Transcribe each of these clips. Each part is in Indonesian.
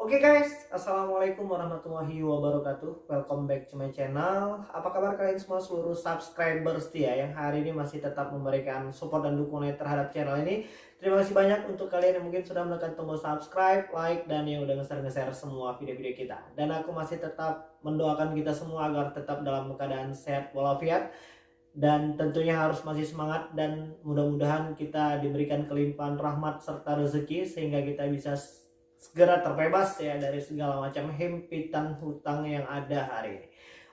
Oke okay guys, Assalamualaikum warahmatullahi wabarakatuh. Welcome back to my channel. Apa kabar kalian semua seluruh subscriber setia Yang hari ini masih tetap memberikan support dan dukungan terhadap channel ini? Terima kasih banyak untuk kalian yang mungkin sudah menekan tombol subscribe, like, dan yang udah nge-share semua video-video kita. Dan aku masih tetap mendoakan kita semua agar tetap dalam keadaan sehat walafiat. Dan tentunya harus masih semangat dan mudah-mudahan kita diberikan kelimpahan rahmat serta rezeki sehingga kita bisa segera terbebas ya dari segala macam himpitan hutang yang ada hari ini.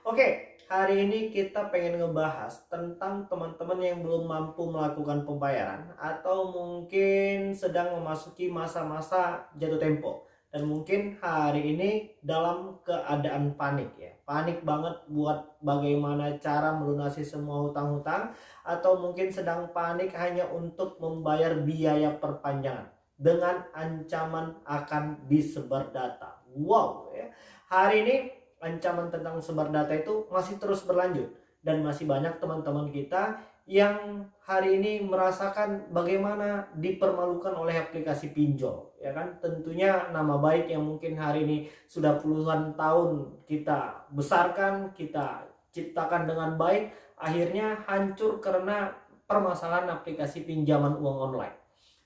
Oke, hari ini kita pengen ngebahas tentang teman-teman yang belum mampu melakukan pembayaran atau mungkin sedang memasuki masa-masa jatuh tempo dan mungkin hari ini dalam keadaan panik ya. Panik banget buat bagaimana cara melunasi semua hutang-hutang atau mungkin sedang panik hanya untuk membayar biaya perpanjangan dengan ancaman akan disebar data. Wow ya. Hari ini ancaman tentang sebar data itu masih terus berlanjut dan masih banyak teman-teman kita yang hari ini merasakan bagaimana dipermalukan oleh aplikasi pinjol ya kan tentunya nama baik yang mungkin hari ini sudah puluhan tahun kita besarkan kita ciptakan dengan baik akhirnya hancur karena permasalahan aplikasi pinjaman uang online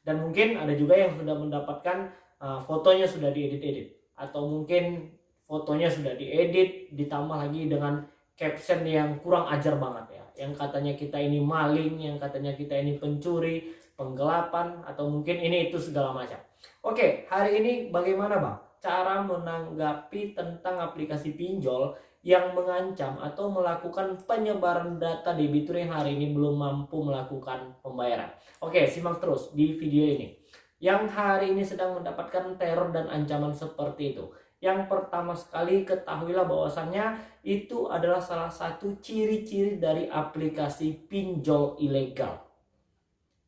dan mungkin ada juga yang sudah mendapatkan uh, fotonya sudah diedit-edit. Atau mungkin fotonya sudah diedit ditambah lagi dengan caption yang kurang ajar banget ya. Yang katanya kita ini maling yang katanya kita ini pencuri penggelapan atau mungkin ini itu segala macam. Oke hari ini bagaimana bang? Cara menanggapi tentang aplikasi pinjol yang mengancam atau melakukan penyebaran data debitur yang hari ini belum mampu melakukan pembayaran. Oke, simak terus di video ini. Yang hari ini sedang mendapatkan teror dan ancaman seperti itu. Yang pertama sekali ketahuilah bahwasannya itu adalah salah satu ciri-ciri dari aplikasi pinjol ilegal.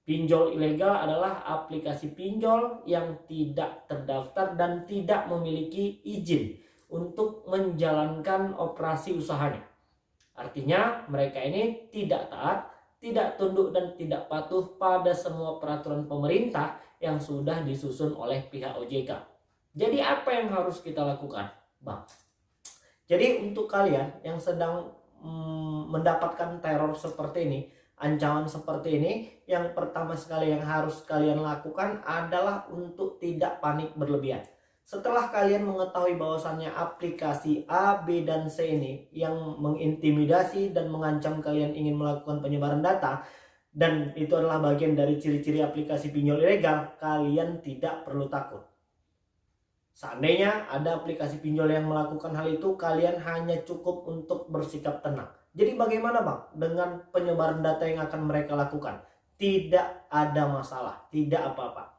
Pinjol ilegal adalah aplikasi pinjol yang tidak terdaftar dan tidak memiliki izin untuk menjalankan operasi usahanya. Artinya mereka ini tidak taat, tidak tunduk dan tidak patuh pada semua peraturan pemerintah yang sudah disusun oleh pihak OJK. Jadi apa yang harus kita lakukan, Bang? Jadi untuk kalian yang sedang mm, mendapatkan teror seperti ini, ancaman seperti ini, yang pertama sekali yang harus kalian lakukan adalah untuk tidak panik berlebihan. Setelah kalian mengetahui bahwasannya aplikasi A, B, dan C ini yang mengintimidasi dan mengancam kalian ingin melakukan penyebaran data, dan itu adalah bagian dari ciri-ciri aplikasi pinjol ilegal, kalian tidak perlu takut. Seandainya ada aplikasi pinjol yang melakukan hal itu, kalian hanya cukup untuk bersikap tenang. Jadi bagaimana bang dengan penyebaran data yang akan mereka lakukan? Tidak ada masalah, tidak apa-apa.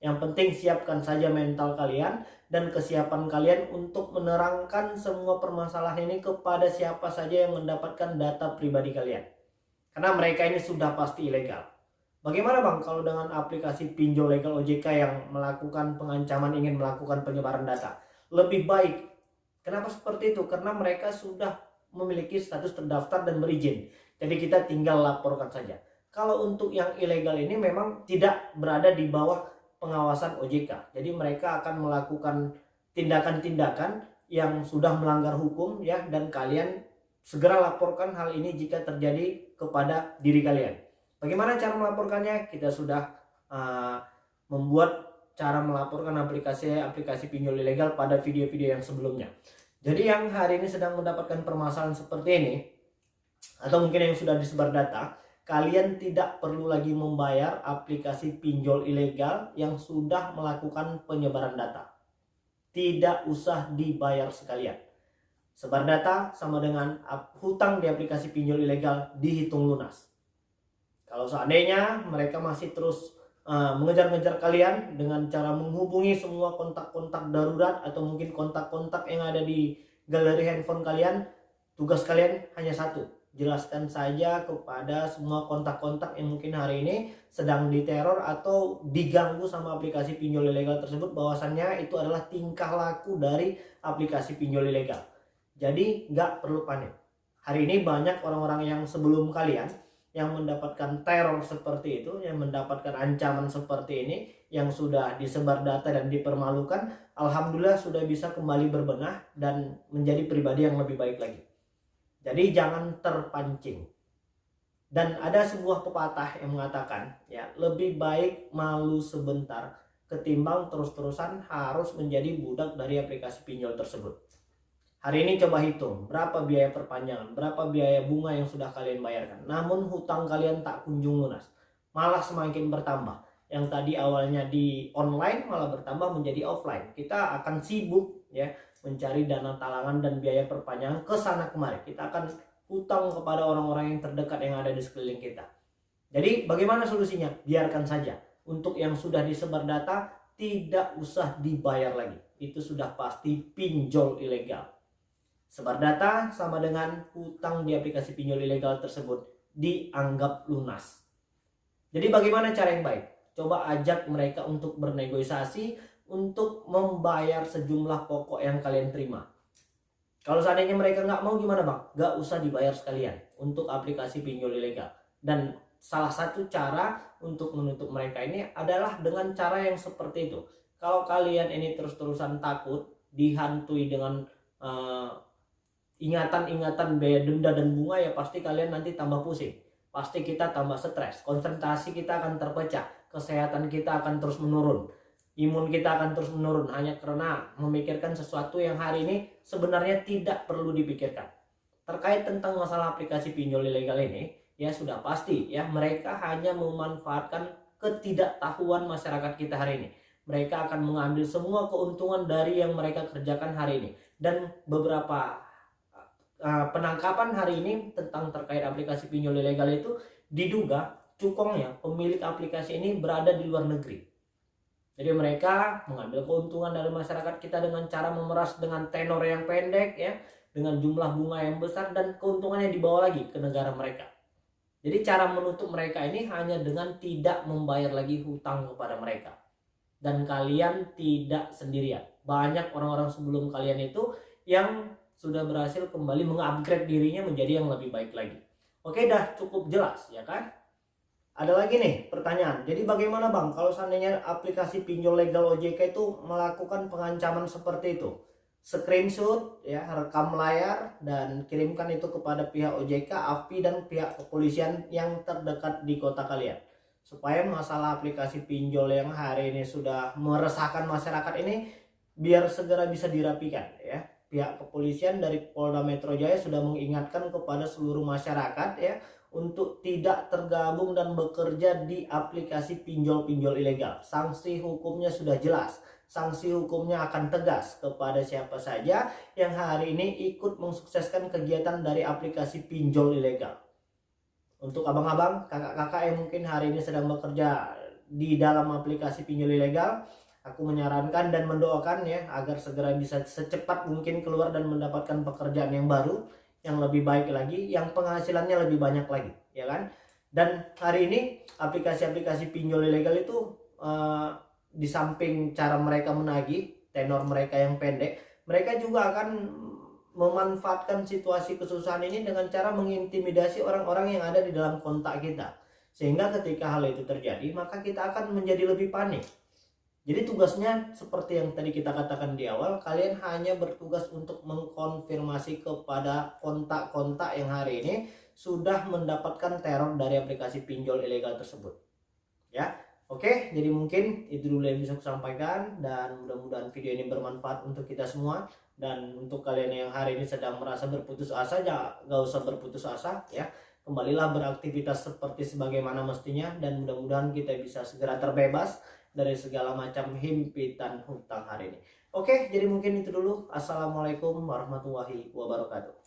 Yang penting siapkan saja mental kalian dan kesiapan kalian untuk menerangkan semua permasalahan ini kepada siapa saja yang mendapatkan data pribadi kalian. Karena mereka ini sudah pasti ilegal. Bagaimana bang kalau dengan aplikasi pinjol legal OJK yang melakukan pengancaman ingin melakukan penyebaran data? Lebih baik. Kenapa seperti itu? Karena mereka sudah memiliki status terdaftar dan berizin. Jadi kita tinggal laporkan saja. Kalau untuk yang ilegal ini memang tidak berada di bawah pengawasan OJK. Jadi mereka akan melakukan tindakan-tindakan yang sudah melanggar hukum ya dan kalian segera laporkan hal ini jika terjadi kepada diri kalian. Bagaimana cara melaporkannya? Kita sudah uh, membuat cara melaporkan aplikasi-aplikasi pinjol ilegal pada video-video yang sebelumnya. Jadi yang hari ini sedang mendapatkan permasalahan seperti ini atau mungkin yang sudah disebar data, kalian tidak perlu lagi membayar aplikasi pinjol ilegal yang sudah melakukan penyebaran data. Tidak usah dibayar sekalian. Sebar data sama dengan hutang di aplikasi pinjol ilegal dihitung lunas. Kalau seandainya mereka masih terus uh, mengejar-ngejar kalian dengan cara menghubungi semua kontak-kontak darurat atau mungkin kontak-kontak yang ada di galeri handphone kalian, tugas kalian hanya satu, jelaskan saja kepada semua kontak-kontak yang mungkin hari ini sedang diteror atau diganggu sama aplikasi pinjol ilegal tersebut. Bahwasannya itu adalah tingkah laku dari aplikasi pinjol ilegal. Jadi nggak perlu panik. Hari ini banyak orang-orang yang sebelum kalian yang mendapatkan teror seperti itu, yang mendapatkan ancaman seperti ini, yang sudah disebar data dan dipermalukan, alhamdulillah sudah bisa kembali berbenah dan menjadi pribadi yang lebih baik lagi. Jadi jangan terpancing. Dan ada sebuah pepatah yang mengatakan, ya, lebih baik malu sebentar ketimbang terus-terusan harus menjadi budak dari aplikasi pinjol tersebut. Hari ini coba hitung berapa biaya perpanjangan, berapa biaya bunga yang sudah kalian bayarkan. Namun hutang kalian tak kunjung lunas, malah semakin bertambah. Yang tadi awalnya di online malah bertambah menjadi offline. Kita akan sibuk ya mencari dana talangan dan biaya perpanjangan ke sana kemari. Kita akan hutang kepada orang-orang yang terdekat yang ada di sekeliling kita. Jadi bagaimana solusinya? Biarkan saja. Untuk yang sudah disebar data tidak usah dibayar lagi. Itu sudah pasti pinjol ilegal Sebar data sama dengan hutang di aplikasi pinjol ilegal tersebut dianggap lunas. Jadi bagaimana cara yang baik? Coba ajak mereka untuk bernegosiasi untuk membayar sejumlah pokok yang kalian terima. Kalau seandainya mereka nggak mau gimana bang? Nggak usah dibayar sekalian untuk aplikasi pinjol ilegal. Dan salah satu cara untuk menutup mereka ini adalah dengan cara yang seperti itu. Kalau kalian ini terus-terusan takut, dihantui dengan uh, ingatan-ingatan biaya denda dan bunga ya pasti kalian nanti tambah pusing pasti kita tambah stres konsentrasi kita akan terpecah kesehatan kita akan terus menurun imun kita akan terus menurun. Hanya karena memikirkan sesuatu yang hari ini sebenarnya tidak perlu dipikirkan. Terkait tentang masalah aplikasi pinjol ilegal ini ya sudah pasti ya mereka hanya memanfaatkan ketidaktahuan masyarakat kita hari ini. Mereka akan mengambil semua keuntungan dari yang mereka kerjakan hari ini. Dan beberapa uh, penangkapan hari ini tentang terkait aplikasi pinjol ilegal itu diduga cukongnya pemilik aplikasi ini berada di luar negeri. Jadi mereka mengambil keuntungan dari masyarakat kita dengan cara memeras dengan tenor yang pendek ya, dengan jumlah bunga yang besar dan keuntungannya dibawa lagi ke negara mereka. Jadi cara menutup mereka ini hanya dengan tidak membayar lagi hutang kepada mereka. Dan kalian tidak sendirian. Banyak orang-orang sebelum kalian itu yang sudah berhasil kembali mengupgrade dirinya menjadi yang lebih baik lagi. Oke dah cukup jelas ya kan? Ada lagi nih pertanyaan. Jadi bagaimana Bang kalau seandainya aplikasi pinjol legal OJK itu melakukan pengancaman seperti itu? Screenshot ya, rekam layar dan kirimkan itu kepada pihak OJK, AFPI dan pihak kepolisian yang terdekat di kota kalian. Supaya masalah aplikasi pinjol yang hari ini sudah meresahkan masyarakat ini biar segera bisa dirapikan ya pihak kepolisian dari Polda Metro Jaya sudah mengingatkan kepada seluruh masyarakat ya untuk tidak tergabung dan bekerja di aplikasi pinjol-pinjol ilegal. Sanksi hukumnya sudah jelas. Sanksi hukumnya akan tegas kepada siapa saja yang hari ini ikut mensukseskan kegiatan dari aplikasi pinjol ilegal. Untuk abang-abang, kakak-kakak yang mungkin hari ini sedang bekerja di dalam aplikasi pinjol ilegal, aku menyarankan dan mendoakan ya agar segera bisa secepat mungkin keluar dan mendapatkan pekerjaan yang baru yang lebih baik lagi yang penghasilannya lebih banyak lagi ya kan? Dan hari ini aplikasi-aplikasi pinjol ilegal itu uh, di samping cara mereka menagih tenor mereka yang pendek mereka juga akan memanfaatkan situasi kesusahan ini dengan cara mengintimidasi orang-orang yang ada di dalam kontak kita. Sehingga ketika hal itu terjadi maka kita akan menjadi lebih panik jadi tugasnya seperti yang tadi kita katakan di awal, kalian hanya bertugas untuk mengkonfirmasi kepada kontak-kontak yang hari ini sudah mendapatkan teror dari aplikasi pinjol ilegal tersebut. Ya, oke. Jadi mungkin itu dulu yang bisa saya sampaikan dan mudah-mudahan video ini bermanfaat untuk kita semua dan untuk kalian yang hari ini sedang merasa berputus asa, ya gak usah berputus asa ya. Kembalilah beraktivitas seperti sebagaimana mestinya dan mudah-mudahan kita bisa segera terbebas dari segala macam himpitan hutang hari ini. Oke, jadi mungkin itu dulu. Assalamualaikum warahmatullahi wabarakatuh.